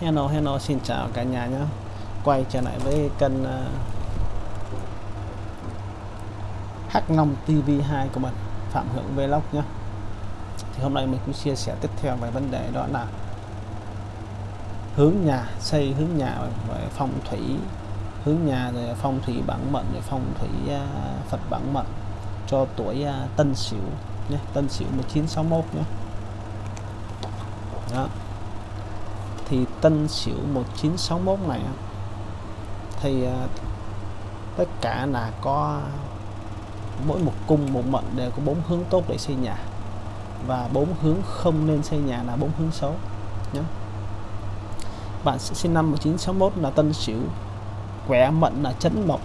Hello hello xin chào cả nhà nhé. Quay trở lại với kênh uh, Hắc Long TV2 của mình Phạm Hưởng Vlog nhé. Thì hôm nay mình cũng chia sẻ tiếp theo về vấn đề đó là Hướng nhà, xây hướng nhà về phong thủy. Hướng nhà rồi phong thủy bản mệnh rồi phong thủy uh, Phật bản mệnh cho tuổi uh, Tân Sửu nhé Tân Sửu 1961 nhé. Đó thì Tân Sửu 1961 này thì à, tất cả là có mỗi một cung, một mệnh đều có bốn hướng tốt để xây nhà. Và bốn hướng không nên xây nhà là bốn hướng xấu nhé bạn sinh năm 1961 là Tân Sửu. Quẻ mệnh là chấn mộc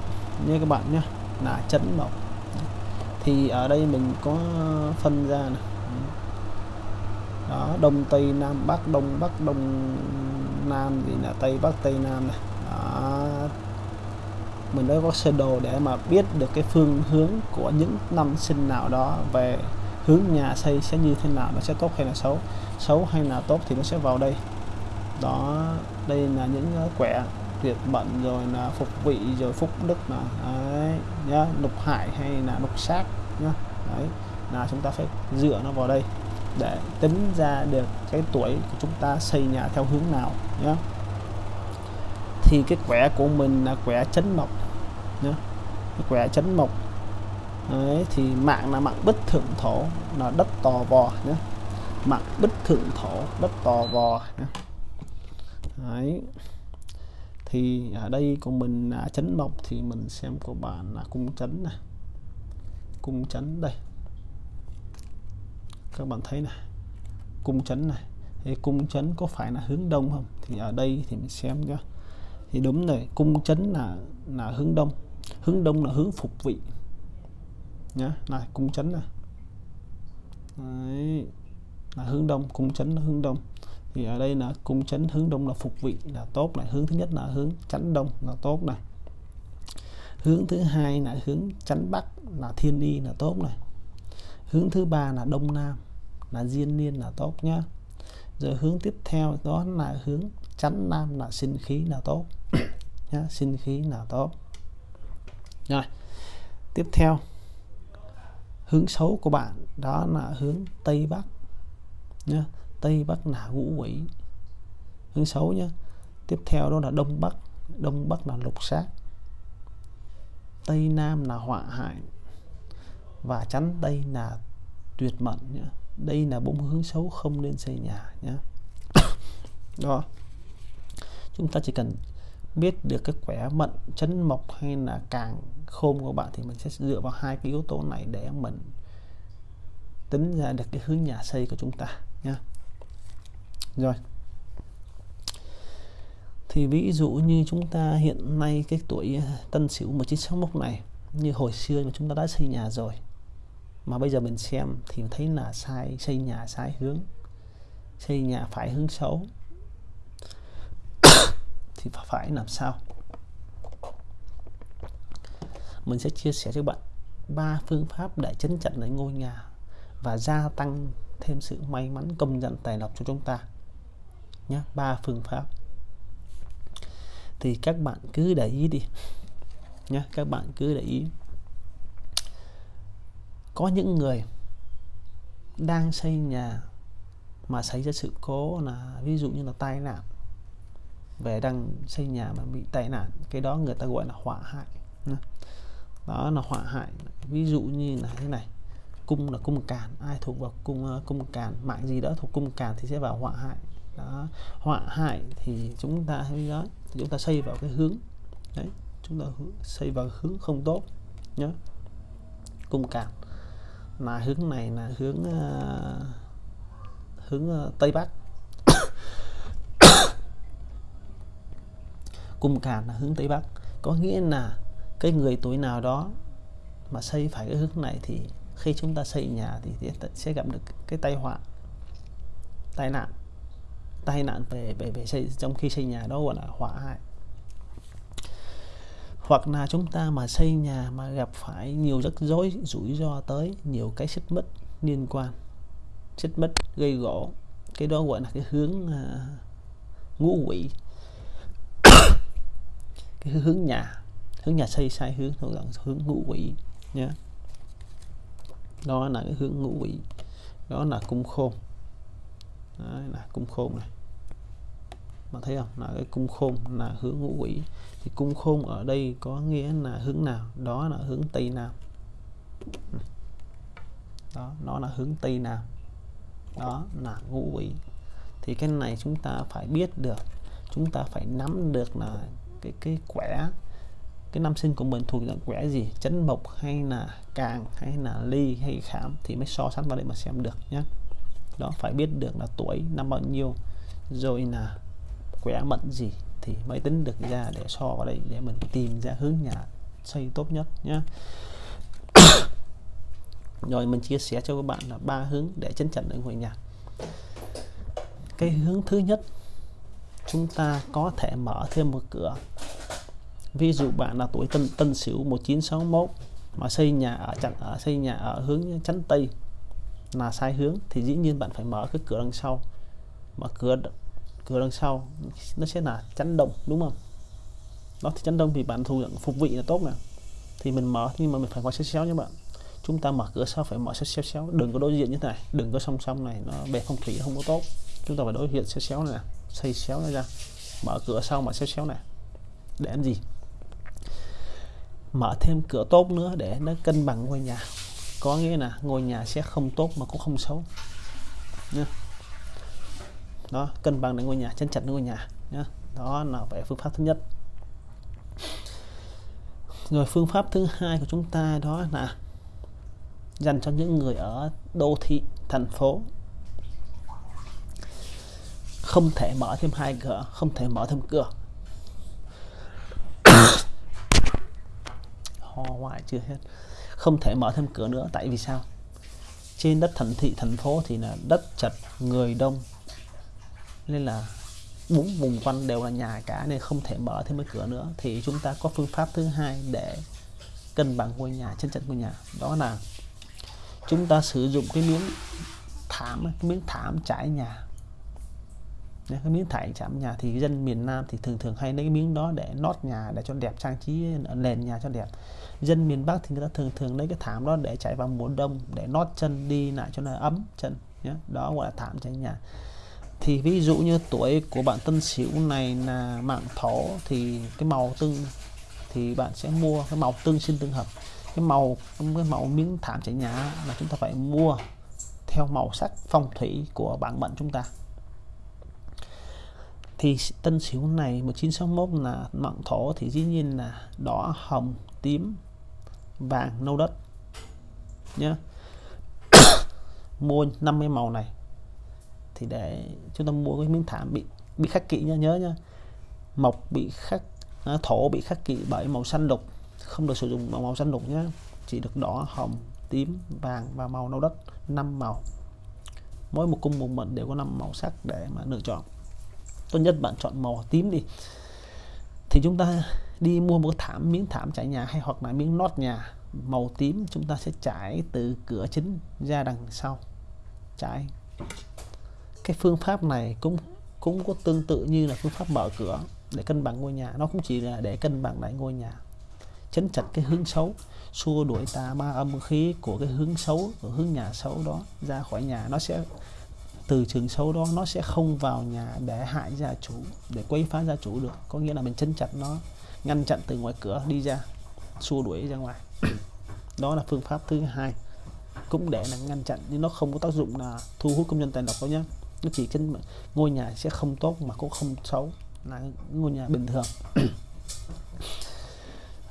như các bạn nhé là chấn mộc. Thì ở đây mình có phân ra này đó, đông, tây, nam, bắc, đông bắc, đông, nam thì là tây, bắc, tây, nam này. Đó. mình đã có sơ đồ để mà biết được cái phương hướng của những năm sinh nào đó về hướng nhà xây sẽ như thế nào, nó sẽ tốt hay là xấu xấu hay là tốt thì nó sẽ vào đây. Đó, đây là những ờ, quẻ tuyệt bận rồi là phục vị rồi phúc đức là đấy, nhá lục hại hay là lục sát nhá. Đấy, là chúng ta phải dựa nó vào đây để tính ra được cái tuổi của chúng ta xây nhà theo hướng nào nhé thì cái quẻ của mình là quẻ chấn mộc nhé cái quẻ chấn mộc Đấy, thì mạng là mạng bích thượng thổ là đất tò vò nhé mạng bích thượng thổ đất tò vò nhé. Đấy. thì ở đây của mình là chấn mộc thì mình xem của bạn là cung chấn này. Cung chấn đây các bạn thấy này cung chấn này. Thì cung chấn có phải là hướng đông không? Thì ở đây thì mình xem nhá. Thì đúng rồi cung chấn là là hướng đông. Hướng đông là hướng phục vị. Nhá này cung chấn này. Đấy, là hướng đông cung chấn là hướng đông. Thì ở đây là cung chấn hướng đông là phục vị là tốt này. Hướng thứ nhất là hướng chấn đông là tốt này. Hướng thứ hai là hướng chấn bắc là thiên y là tốt này hướng thứ ba là đông nam, là diên niên là tốt nhá. Rồi hướng tiếp theo đó là hướng chắn nam là sinh khí là tốt nhá, sinh khí là tốt. Rồi, tiếp theo, hướng xấu của bạn đó là hướng tây bắc nhá. Tây bắc là ngũ quỷ. Hướng xấu nhá. Tiếp theo đó là đông bắc. Đông bắc là lục sát. Tây nam là họa hại và chắn đây là tuyệt mệnh nhá. Đây là bốn hướng xấu không nên xây nhà nhé đó. Chúng ta chỉ cần biết được cái khỏe mệnh chấn mộc hay là càng khôn của bạn thì mình sẽ dựa vào hai cái yếu tố này để mình tính ra được cái hướng nhà xây của chúng ta nhá. Rồi. Thì ví dụ như chúng ta hiện nay cái tuổi à, tân sửu 1961 này, như hồi xưa mà chúng ta đã xây nhà rồi mà bây giờ mình xem thì thấy là sai, xây nhà sai hướng, xây nhà phải hướng xấu. Thì phải làm sao? Mình sẽ chia sẻ cho bạn ba phương pháp để chấn chặn lấy ngôi nhà và gia tăng thêm sự may mắn công nhận tài lộc cho chúng ta nhé. Ba phương pháp. Thì các bạn cứ để ý đi nhé, các bạn cứ để ý có những người đang xây nhà mà xảy ra sự cố là, ví dụ như là tai nạn, về đang xây nhà mà bị tai nạn, cái đó người ta gọi là họa hại đó là họa hại, ví dụ như là thế này, cung là cung càn, ai thuộc vào cung ờ, cung càn, mạng gì đó thuộc cung càn thì sẽ vào họa hại. Đó họa hại thì chúng ta hay nói thì chúng ta xây vào cái hướng, đấy, chúng ta xây vào hướng không tốt nhé cung càn mà hướng này là hướng uh, hướng uh, tây bắc. Cung càn là hướng tây bắc. Có nghĩa là cái người tuổi nào đó mà xây phải cái hướng này thì khi chúng ta xây nhà thì sẽ gặp được cái tai họa tai nạn tai nạn về về về xây trong khi xây nhà đó gọi là họa hại hoặc là chúng ta mà xây nhà mà gặp phải nhiều rắc rối rủi ro tới nhiều cái xích mít liên quan. Xích mít gây gỗ cái đó gọi là cái hướng uh, ngũ quỷ. Cái hướng nhà hướng nhà xây sai hướng thôi dạng hướng ngũ quỷ nhé đó là cái hướng ngũ quỷ. Đó là cung khôn. Đó là cung khôn này mà thấy không? Là cái cung khôn, là hướng ngũ quỷ. Thì cung khôn ở đây có nghĩa là hướng nào? Đó là hướng tây nam. Đó, nó là hướng tây nam. Đó là ngũ quỷ. Thì cái này chúng ta phải biết được. Chúng ta phải nắm được là cái cái quẻ, cái năm sinh của mình thuộc dạng quẻ gì? Chấn mộc hay là càng hay là ly hay khảm? Thì mới so sánh vào đây mà xem được nhé đó, phải biết được là tuổi, năm bao nhiêu. Rồi là quẻ mệnh gì thì mới tính được ra để so vào đây để mình tìm ra hướng nhà xây tốt nhất nhé rồi mình chia sẻ cho các bạn là ba hướng để chấn chỉnh ở ngôi nhà. Cái hướng thứ nhất, chúng ta có thể mở thêm một cửa. Ví dụ bạn là tuổi tân tân sửu 1961 mà xây nhà ở, chặn ở, xây nhà ở hướng chắn tây là sai hướng thì dĩ nhiên bạn phải mở cái cửa đằng sau. Mở cửa cửa đằng sau, nó sẽ là chắn đông đúng không? Đó, thì chắn đông thì bạn thu nhận phục vị là tốt nè. Thì mình mở, nhưng mà mình phải qua xéo xéo nhé bạn. Chúng ta mở cửa sau phải mở xéo xéo xéo. Đừng có đối diện như thế này, đừng có song song này, nó bề phong thủy không có tốt. Chúng ta phải đối diện xéo xéo này xây xéo này ra. Mở cửa sau, mở xéo xéo này. Để làm gì? Mở thêm cửa tốt nữa để nó cân bằng ngôi nhà. Có nghĩa là ngôi nhà sẽ không tốt mà cũng không xấu. Nhé đó, cân bằng được ngôi nhà, chân chặt ngôi nhà, nhá. Đó là về phương pháp thứ nhất. Rồi phương pháp thứ hai của chúng ta đó là dành cho những người ở đô thị, thành phố. Không thể mở thêm hai cửa không thể mở thêm cửa. Ho hoài chưa hết. Không thể mở thêm cửa nữa, tại vì sao? Trên đất thành thị, thành phố thì là đất chật, người đông nên là bốn vùng quanh đều là nhà cả nên không thể mở thêm cái cửa nữa. Thì chúng ta có phương pháp thứ hai để cân bằng ngôi nhà, chân trận ngôi nhà. Đó là chúng ta sử dụng cái miếng thảm cái miếng thảm trải nhà. Cái miếng thải chạm nhà thì dân miền Nam thì thường thường hay lấy cái miếng đó để nót nhà, để cho đẹp, trang trí, nền nhà cho đẹp. Dân miền Bắc thì người ta thường thường lấy cái thảm đó để chạy vào mùa đông, để nót chân đi lại cho nó ấm chân nhé. Đó gọi là thảm trải nhà thì ví dụ như tuổi của bạn Tân Sửu này là mạng thổ thì cái màu tương thì bạn sẽ mua cái màu tương sinh tương hợp. Cái màu cái màu miếng thảm trải nhà là chúng ta phải mua theo màu sắc phong thủy của bản mệnh chúng ta. Thì tân sửu này 1961 là mạng thổ thì dĩ nhiên là đỏ, hồng, tím, vàng, nâu đất nhé mua 50 màu này thì để chúng ta mua cái miếng thảm bị bị khắc kỵ nhá nhớ nhá mộc bị khắc à, thổ bị khắc kỵ bởi màu xanh lục không được sử dụng màu, màu xanh lục nhé. Chỉ được đỏ hồng tím vàng và màu nâu đất năm màu. Mỗi một cung một mệnh đều có năm màu sắc để mà lựa chọn. Tốt nhất bạn chọn màu tím đi. Thì chúng ta đi mua một thảm miếng thảm trải nhà hay hoặc là miếng lót nhà màu tím chúng ta sẽ trải từ cửa chính ra đằng sau. Trải cái phương pháp này cũng cũng có tương tự như là phương pháp mở cửa để cân bằng ngôi nhà. Nó cũng chỉ là để cân bằng lại ngôi nhà, chấn chặt cái hướng xấu, xua đuổi tà ma âm khí của cái hướng xấu, của hướng nhà xấu đó ra khỏi nhà. Nó sẽ, từ trường xấu đó nó sẽ không vào nhà để hại gia chủ, để quấy phá gia chủ được. Có nghĩa là mình chấn chặt nó, ngăn chặn từ ngoài cửa đi ra, xua đuổi ra ngoài. Đó là phương pháp thứ hai, cũng để là ngăn chặn, nhưng nó không có tác dụng là thu hút công nhân tài độc đâu nhé nó chỉ chân ngôi nhà sẽ không tốt mà cũng không xấu. Là ngôi nhà bình thường.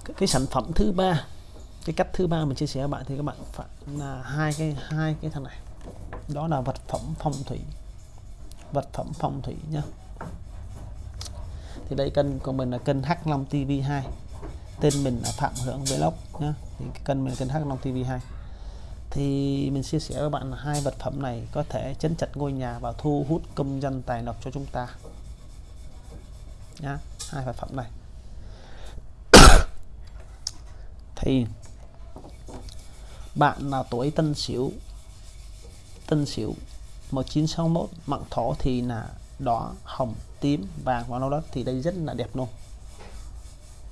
Cái, cái sản phẩm thứ ba cái cách thứ ba mình chia sẻ với bạn thì các bạn phải là hai cái hai cái thằng này. Đó là vật phẩm phong thủy. Vật phẩm phong thủy nhá. Thì đây kênh của mình là kênh H long TV2 tên mình là Phạm Hưởng Vlog nhá. Thì kênh mình là kênh H Long TV2 thì mình chia sẻ với bạn hai vật phẩm này có thể chấn chặt ngôi nhà và thu hút công dân tài lộc cho chúng ta. Nhá, hai vật phẩm này. Thì bạn là tuổi Tân Sửu. Tân Sửu 1961 mạng thổ thì là đỏ, hồng, tím, vàng và nâu đất. Thì đây rất là đẹp luôn.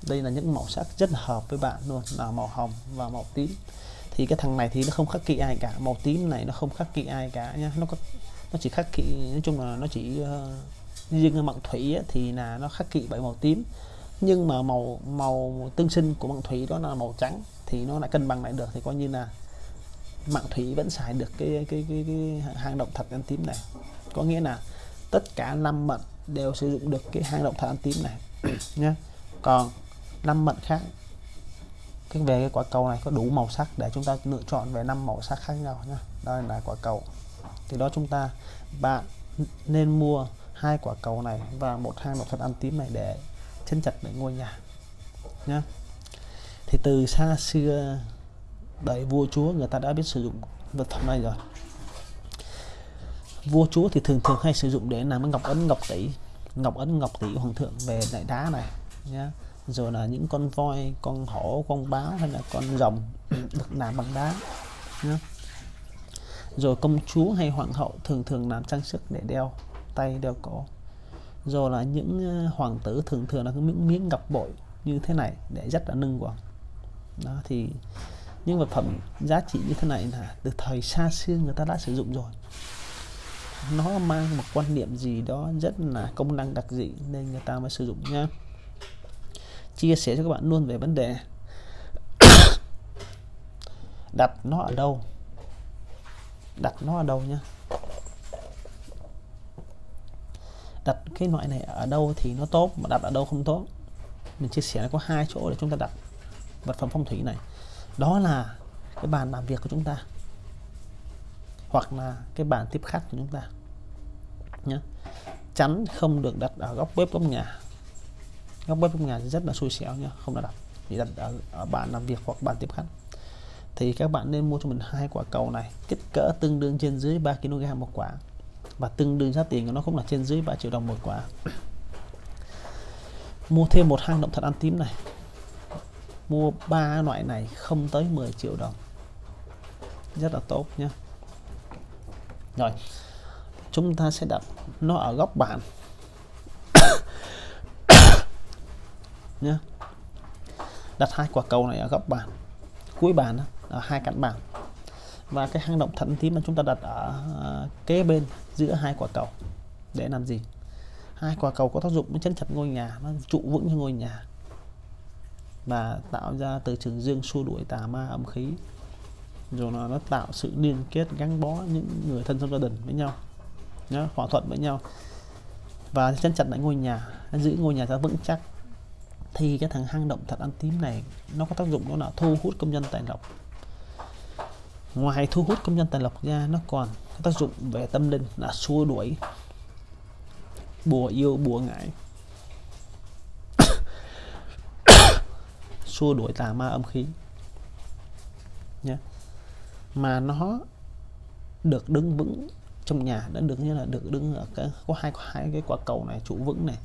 Đây là những màu sắc rất hợp với bạn luôn, là màu hồng và màu tím thì cái thằng này thì nó không khắc kỵ ai cả. Màu tím này nó không khắc kỵ ai cả nhá. Nó có nó chỉ khắc kỵ nói chung là nó chỉ uh, riêng ở thủy ấy, thì là nó khắc kỵ bởi màu tím. Nhưng mà màu màu tương sinh của mặn thủy đó là màu trắng thì nó lại cân bằng lại được. Thì coi như là mạng thủy vẫn xài được cái cái cái, cái hang động thật ăn tím này. Có nghĩa là tất cả năm mận đều sử dụng được cái hang động thật ăn tím này nhé còn năm mận khác cái về cái quả cầu này có đủ màu sắc để chúng ta lựa chọn về năm màu sắc khác nhau nhé đây là quả cầu. Thì đó chúng ta, bạn nên mua hai quả cầu này và một hang một phần ăn tím này để chân chặt để ngôi nhà nhé thì từ xa xưa đời vua chúa người ta đã biết sử dụng vật phẩm này rồi. Vua chúa thì thường thường hay sử dụng để làm ngọc ấn ngọc tỷ, ngọc ấn ngọc tỷ hoàng thượng về đại đá này nhá rồi là những con voi, con hổ, con báo hay là con rồng được làm bằng đá, nhá. Rồi công chúa hay hoàng hậu thường thường làm trang sức để đeo tay, đeo cổ. Rồi là những ờ, hoàng tử thường thường là những miếng ngọc bội như thế này để rất là nâng quần. Đó, thì những vật phẩm giá trị như thế này là từ thời xa xưa người ta đã sử dụng rồi. Nó mang một quan niệm gì đó rất là công năng đặc dị nên người ta mới sử dụng nha chia sẻ cho các bạn luôn về vấn đề đặt nó ở đâu. Đặt nó ở đâu nhá. Đặt cái loại này ở đâu thì nó tốt, mà đặt ở đâu không tốt. Mình chia sẻ có hai chỗ để chúng ta đặt vật phẩm phong thủy này. Đó là cái bàn làm việc của chúng ta, hoặc là cái bàn tiếp khách của chúng ta nhé chắn không được đặt ở góc bếp góc nhà góc bếp trong nhà rất là xui xẻo nha không đặt chỉ đặt ở, ở bàn làm việc hoặc bàn tiếp khách. Thì các bạn nên mua cho mình hai quả cầu này kích cỡ tương đương trên dưới 3 kg một quả. Và tương đương giá tiền của nó cũng là trên dưới 3 triệu đồng một quả. Mua thêm một hang động thật ăn tím này. Mua ba loại này không tới 10 triệu đồng. Rất là tốt nhé rồi chúng ta sẽ đặt nó ở góc bàn. Nhé đặt hai quả cầu này ở góc bàn. Cuối bàn đó, ở hai cạnh bàn. Và cái hang động thận tím mà chúng ta đặt ở à, kế bên giữa hai quả cầu để làm gì? Hai quả cầu có tác dụng chấn chặt ngôi nhà nó trụ vững cho ngôi nhà. Và tạo ra từ trường dương xua đuổi tà ma âm khí. Rồi nó, nó tạo sự liên kết gắn bó những người thân trong gia đình với nhau nhá, hòa thuận với nhau. Và chân chặt lại ngôi nhà giữ ngôi nhà ra vững chắc thì cái thằng hang động thạch ăn tím này, nó có tác dụng đó là thu hút công nhân tài lộc. Ngoài thu hút công nhân tài lộc ra, nó còn có tác dụng về tâm linh là xua đuổi, bùa yêu, bùa ngải. Xua đuổi tà ma âm khí. Nhé mà nó được đứng vững trong nhà đã được như là được đứng ở cái, có hai có hai cái quả cầu này, trụ vững này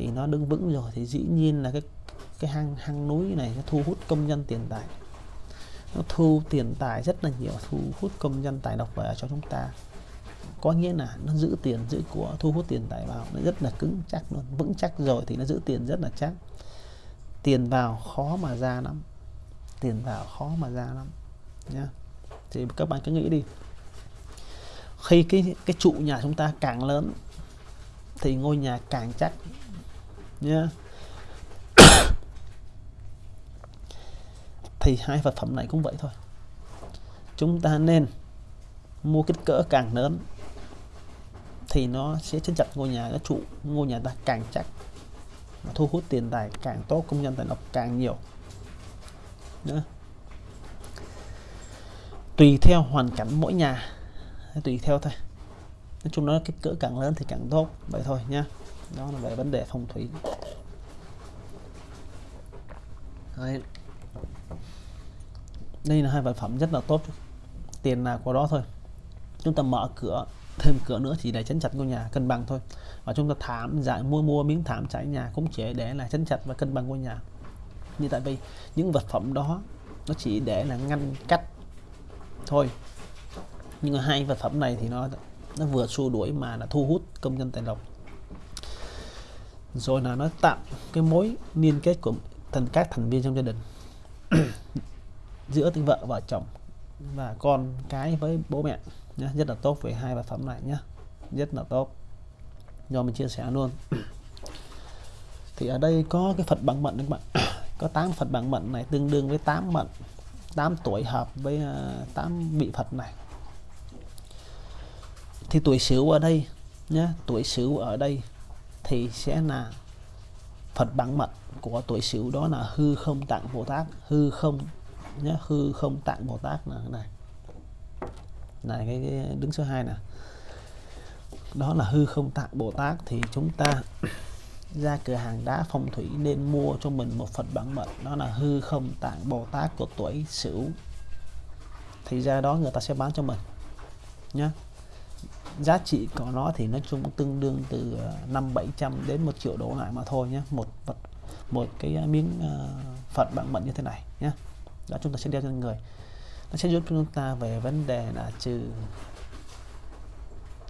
thì nó đứng vững rồi. Thì dĩ nhiên là cái cái hang hang núi này nó thu hút công nhân tiền tài. Nó thu tiền tài rất là nhiều, thu hút công nhân tài độc về cho chúng ta. Có nghĩa là nó giữ tiền giữ của, thu hút tiền tài vào nó rất là cứng chắc luôn, vững chắc rồi thì nó giữ tiền rất là chắc. Tiền vào khó mà ra lắm, tiền vào khó mà ra lắm, nhá. Thì các bạn cứ nghĩ đi. Khi cái cái trụ nhà chúng ta càng lớn thì ngôi nhà càng chắc nha thì hai vật phẩm này cũng vậy thôi. Chúng ta nên mua kích cỡ càng lớn thì nó sẽ chân chặt ngôi nhà, nó trụ ngôi nhà ta càng chắc. Thu hút tiền tài càng tốt, công nhân tài lộc càng nhiều. Nữa tùy theo hoàn cảnh mỗi nhà. Tùy theo thôi. Nói chung nó kích cỡ càng lớn thì càng tốt. Vậy thôi nha đó là về vấn đề phong thủy. Đấy. đây là hai vật phẩm rất là tốt. Tiền nào của đó thôi. Chúng ta mở cửa, thêm cửa nữa chỉ để chấn chặt ngôi nhà, cân bằng thôi. Và chúng ta thảm giải mua mua miếng thảm trải nhà cũng chỉ để là chấn chặt và cân bằng ngôi nhà. Như tại vì những vật phẩm đó, nó chỉ để là ngăn cách thôi. Nhưng mà hai vật phẩm này thì nó nó vừa xua đuổi mà là thu hút công nhân tài lộc rồi là nó tạo cái mối liên kết của thần các thành viên trong gia đình. Giữa vợ và chồng và con cái với bố mẹ nhé rất là tốt về hai vật phẩm này nhé rất là tốt. Do mình chia sẻ luôn. Thì ở đây có cái Phật bằng mệnh các bạn. Có 8 Phật bằng mệnh này tương đương với 8 mệnh 8 tuổi hợp với ờ, 8 vị Phật này. Thì tuổi sửu ở đây nhé tuổi sửu ở đây thì sẽ là Phật bằng mật của tuổi sửu đó là hư không tạng Bồ Tát hư không nhé hư không tạng Bồ Tát là này. Này cái, cái đứng số 2 nè. Đó là hư không tạng Bồ Tát thì chúng ta ra cửa hàng đá phong thủy nên mua cho mình một Phật bản mệnh đó là hư không tạng Bồ Tát của tuổi Sửu. Thì ra đó người ta sẽ bán cho mình nhé giá trị của nó thì nói chung tương đương từ ờ, năm bảy trăm đến một triệu đô lại mà thôi nhé một vật một cái ờ, miếng ờ, uh, Phật bằng mệnh như thế này nhé đó chúng ta sẽ đeo trên người. Nó sẽ giúp chúng ta về vấn đề là trừ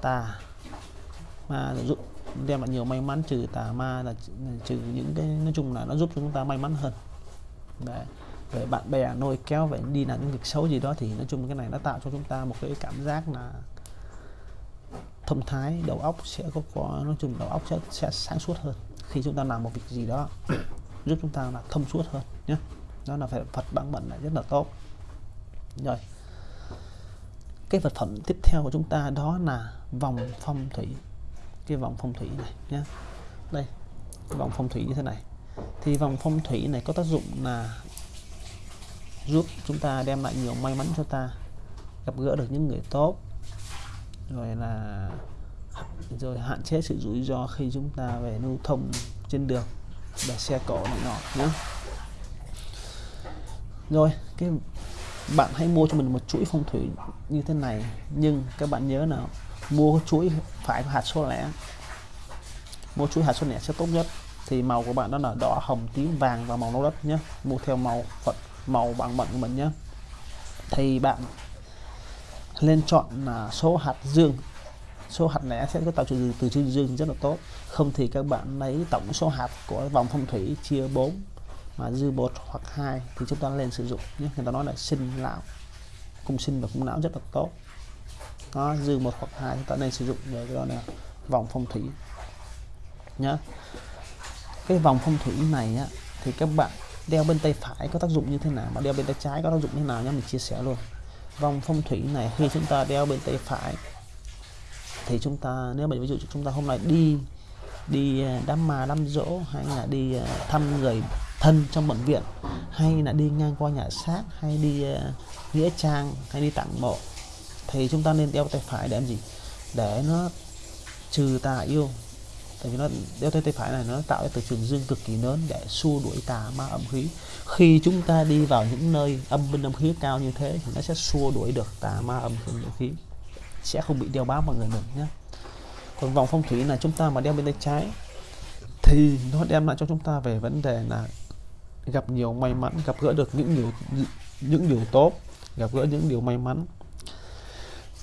tà ma giúp đem lại nhiều may mắn trừ tà ma là trừ những cái nói chung là nó giúp chúng ta may mắn hơn. Đấy. về bạn bè nôi kéo về đi làm những việc xấu gì đó thì nói chung cái này nó tạo cho chúng ta một cái cảm giác là thông thái đầu óc sẽ có, có nói chung đầu óc sẽ, sẽ sáng suốt hơn. Khi chúng ta làm một việc gì đó giúp chúng ta là thông suốt hơn nhé. Đó là phải Phật bản mệnh là rất là tốt. Rồi. Cái vật phẩm tiếp theo của chúng ta đó là vòng phong thủy. Cái vòng phong thủy này nhé. Đây vòng phong thủy như thế này. Thì vòng phong thủy này có tác dụng là giúp chúng ta đem lại nhiều may mắn cho ta gặp gỡ được những người tốt rồi là rồi hạn chế sự rủi ro khi chúng ta về lưu thông trên đường và xe cộ này nọ nhé rồi, cái bạn hãy mua cho mình một chuỗi phong thủy như thế này, nhưng các bạn nhớ nào, mua chuỗi phải hạt số lẻ. Mua chuỗi hạt số lẻ sẽ tốt nhất. Thì màu của bạn đó là đỏ, hồng, tím, vàng và màu nâu đất nhé mua theo màu phật màu bằng mệnh của mình nhé thì bạn lên chọn là số hạt dương. Số hạt lẻ sẽ có tạo trừ từ chữ dương rất là tốt. Không thì các bạn lấy tổng số hạt của vòng phong thủy chia 4 mà dư một hoặc hai thì chúng ta lên sử dụng nhé. Người ta nói là sinh lão cung sinh và cung não rất là tốt. Nó dư một hoặc hai chúng ta nên sử dụng về cái đó là vòng phong thủy nhá. Cái vòng phong thủy này á, thì các bạn đeo bên tay phải có tác dụng như thế nào mà đeo bên tay trái có tác dụng như thế nào nhé mình chia sẻ luôn vòng phong thủy này khi chúng ta đeo bên tay phải thì chúng ta nếu mà ví dụ chúng ta hôm nay đi đi à, đám ma đám dỗ hay là đi à, thăm người thân trong bệnh viện hay là đi ngang qua nhà xác hay đi uh, nghĩa trang hay đi tặng mộ thì chúng ta nên đeo tay phải để làm gì? Để nó trừ tà yêu tại vì nó, đeo tay tay phải này, nó tạo ra từ trường dương cực kỳ lớn để xua đuổi tà ma âm khí. Khi chúng ta đi vào những nơi âm binh âm khí cao như thế thì nó sẽ xua đuổi được tà ma âm khí sẽ không bị đeo bám vào người mình nhé. Còn vòng phong thủy là chúng ta mà đeo bên tay trái thì nó đem lại cho chúng ta về vấn đề là gặp nhiều may mắn, gặp gỡ được những điều những điều tốt, gặp gỡ những điều may mắn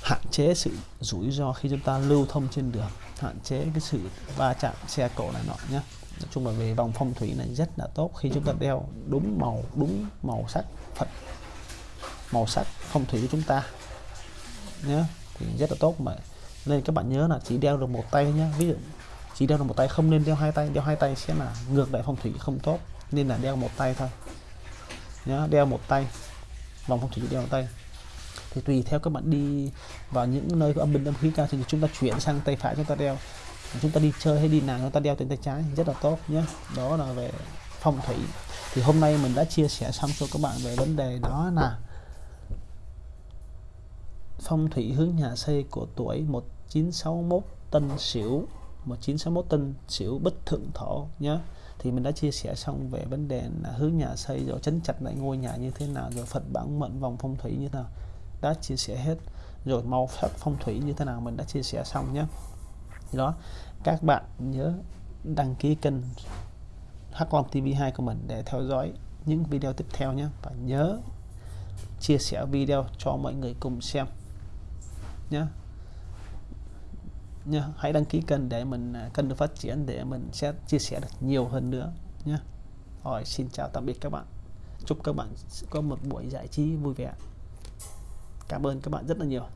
hạn chế sự rủi ro khi chúng ta lưu thông trên đường, hạn chế cái sự va chạm xe cộ này nọ nhé nói chung là về vòng phong thủy này rất là tốt khi chúng ta đeo đúng màu đúng màu sắc phật, màu sắc phong thủy của chúng ta nhé thì rất là tốt mà. Nên các bạn nhớ là chỉ đeo được một tay nhé ví dụ, chỉ đeo được một tay, không nên đeo hai tay. Đeo hai tay sẽ là ngược lại phong thủy không tốt. Nên là đeo một tay thôi nhé đeo một tay vòng phong thủy đeo một tay thì tùy theo các bạn đi vào những nơi có âm binh âm khí cao, thì chúng ta chuyển sang tay phải chúng ta đeo. Chúng ta đi chơi hay đi nào, chúng ta đeo trên tay trái, rất là tốt nhé. Đó là về phong thủy. Thì hôm nay mình đã chia sẻ xong cho các bạn về vấn đề đó là phong thủy hướng nhà xây của tuổi 1961 Tân Sửu. 1961 Tân Sửu Bích Thượng Thổ nhé. Thì mình đã chia sẻ xong về vấn đề là hướng nhà xây rồi, chấn chặt lại ngôi nhà như thế nào, rồi Phật bản mệnh, vòng phong thủy như thế nào đã chia sẻ hết. Rồi màu sắc phong thủy như thế nào mình đã chia sẻ xong nhé. Đó, các bạn nhớ đăng ký kênh Hắc Long TV2 của mình để theo dõi những video tiếp theo nhé. Và nhớ chia sẻ video cho mọi người cùng xem nhé. Nhé hãy đăng ký kênh để mình à, kênh được phát triển để mình sẽ chia sẻ được nhiều hơn nữa nhé. Rồi, xin chào tạm biệt các bạn. Chúc các bạn có một buổi giải trí vui vẻ cảm ơn các bạn rất là nhiều.